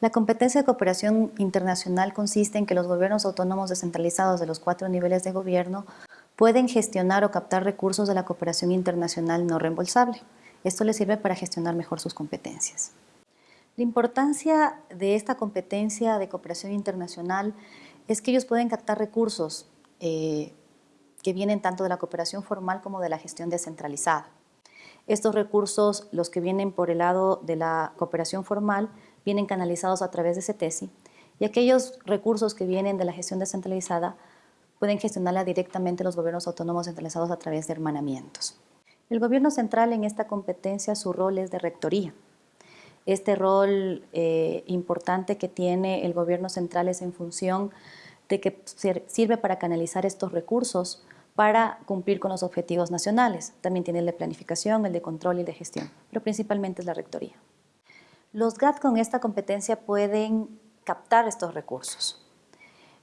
La competencia de cooperación internacional consiste en que los gobiernos autónomos descentralizados de los cuatro niveles de gobierno pueden gestionar o captar recursos de la cooperación internacional no reembolsable. Esto les sirve para gestionar mejor sus competencias. La importancia de esta competencia de cooperación internacional es que ellos pueden captar recursos eh, que vienen tanto de la cooperación formal como de la gestión descentralizada. Estos recursos, los que vienen por el lado de la cooperación formal, vienen canalizados a través de CETESI y aquellos recursos que vienen de la gestión descentralizada pueden gestionarla directamente los gobiernos autónomos centralizados a través de hermanamientos. El gobierno central en esta competencia su rol es de rectoría. Este rol eh, importante que tiene el gobierno central es en función de que sirve para canalizar estos recursos para cumplir con los objetivos nacionales. También tiene el de planificación, el de control y el de gestión, pero principalmente es la rectoría. Los GAT con esta competencia pueden captar estos recursos.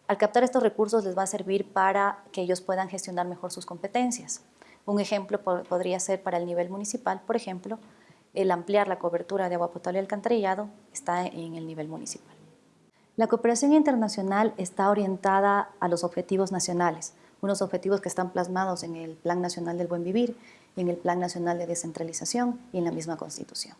Al captar estos recursos les va a servir para que ellos puedan gestionar mejor sus competencias. Un ejemplo podría ser para el nivel municipal, por ejemplo, el ampliar la cobertura de agua potable y alcantarillado está en el nivel municipal. La cooperación internacional está orientada a los objetivos nacionales, unos objetivos que están plasmados en el Plan Nacional del Buen Vivir, en el Plan Nacional de Descentralización y en la misma Constitución.